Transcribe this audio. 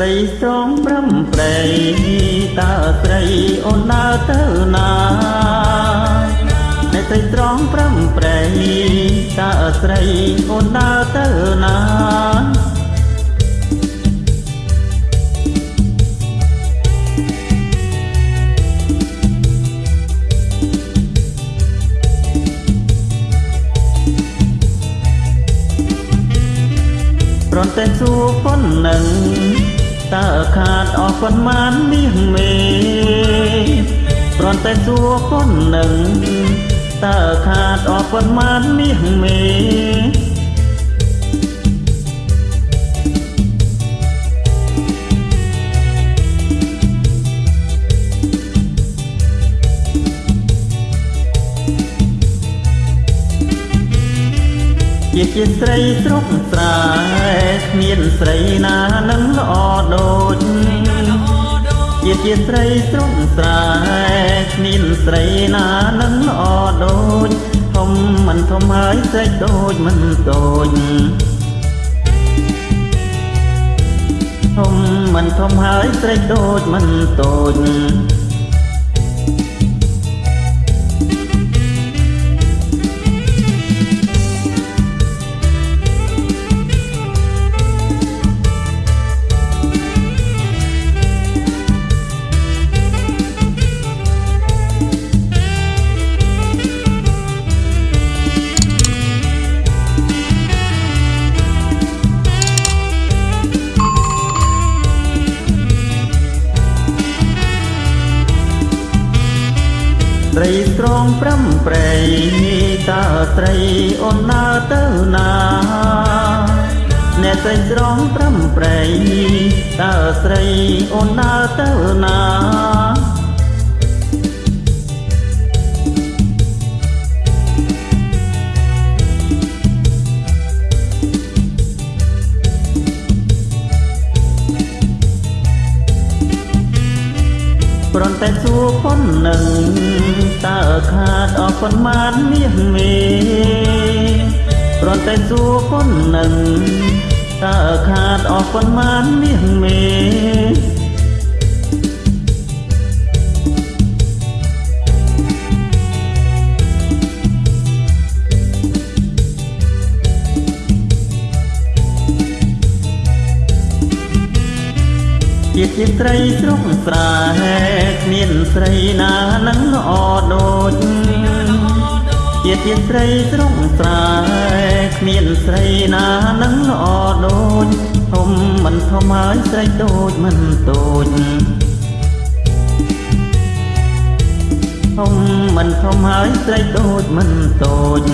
ត្រីស្រងប្រំប្រៃតើស្រីអូនដើរទៅណាអ្នកត្រីស្រងប្រំប្រៃតើស្រីអូនដើរទៅណាប្រន់តែសួរប៉ុណ្ណឹង តើខាតអស់ប៉ុន្មានមាសមេប្រន់តែសួរប៉ុណ្ណឹងតើខាតអស់ប៉ុន្មានមាសមេ ជាជាស្រីស្រុកស្រែគ្មានស្រីណានឹងល្អដូចជាជាស្រីស្រុកស្រែគ្មានស្រីណានឹងល្អដូចធំមិនធំហើយស្រីដូចមិនតូចធំមិនធំហើយស្រីដូចមិនតូច ស្រីស្រងប្រំប្រៃតើស្រីអូនដើរទៅណាអ្នកស្រីស្រងប្រំប្រៃតើស្រីអូនដើរទៅណា ប្រន់តែសួរប៉ុណ្ណឹងតើខាតអស់ប៉ុន្មានមាសមេប្រន់តែសួរប៉ុណ្ណឹងតើខាតអស់ប៉ុន្មានមាសមេ ជាជាស្រីស្រុកស្រែគ្មានស្រីណានឹងល្អដូចជាជាស្រីស្រុកស្រែគ្មានស្រីណានឹងល្អដូចធំមិនធំហើយស្រីដូចមិនតូចធំមិនធំហើយស្រីដូចមិនតូច